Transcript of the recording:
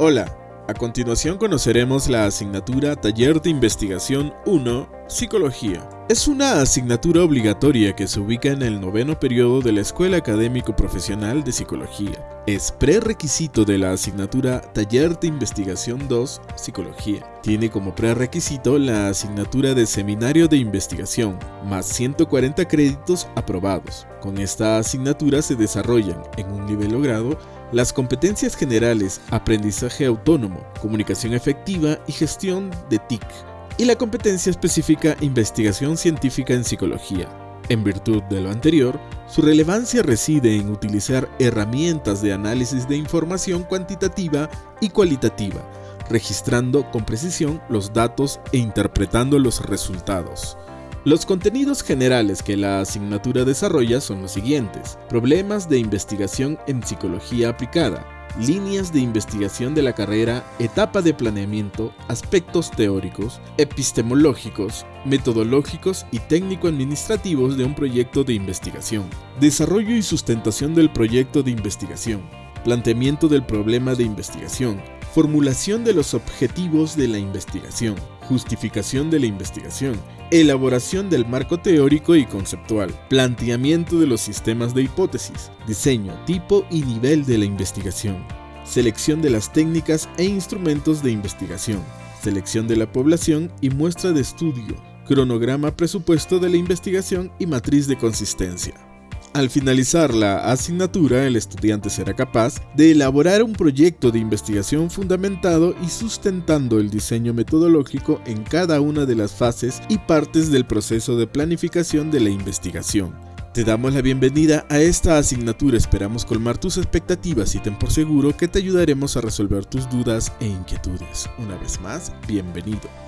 Hola, a continuación conoceremos la asignatura Taller de Investigación 1, Psicología. Es una asignatura obligatoria que se ubica en el noveno periodo de la Escuela Académico Profesional de Psicología. Es prerequisito de la asignatura Taller de Investigación 2, Psicología. Tiene como prerequisito la asignatura de Seminario de Investigación, más 140 créditos aprobados. Con esta asignatura se desarrollan, en un nivel logrado, las competencias generales, aprendizaje autónomo, comunicación efectiva y gestión de TIC, y la competencia específica investigación científica en psicología. En virtud de lo anterior, su relevancia reside en utilizar herramientas de análisis de información cuantitativa y cualitativa, registrando con precisión los datos e interpretando los resultados. Los contenidos generales que la asignatura desarrolla son los siguientes. Problemas de investigación en psicología aplicada, líneas de investigación de la carrera, etapa de planeamiento, aspectos teóricos, epistemológicos, metodológicos y técnico-administrativos de un proyecto de investigación, desarrollo y sustentación del proyecto de investigación, planteamiento del problema de investigación, formulación de los objetivos de la investigación, justificación de la investigación, elaboración del marco teórico y conceptual, planteamiento de los sistemas de hipótesis, diseño, tipo y nivel de la investigación, selección de las técnicas e instrumentos de investigación, selección de la población y muestra de estudio, cronograma presupuesto de la investigación y matriz de consistencia. Al finalizar la asignatura, el estudiante será capaz de elaborar un proyecto de investigación fundamentado y sustentando el diseño metodológico en cada una de las fases y partes del proceso de planificación de la investigación. Te damos la bienvenida a esta asignatura, esperamos colmar tus expectativas y ten por seguro que te ayudaremos a resolver tus dudas e inquietudes. Una vez más, bienvenido.